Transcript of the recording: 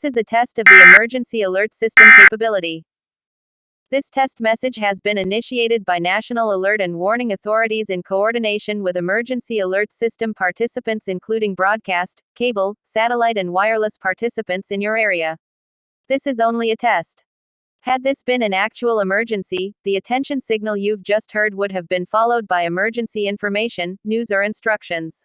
This is a test of the emergency alert system capability. This test message has been initiated by National Alert and Warning Authorities in coordination with emergency alert system participants, including broadcast, cable, satellite, and wireless participants in your area. This is only a test. Had this been an actual emergency, the attention signal you've just heard would have been followed by emergency information, news, or instructions.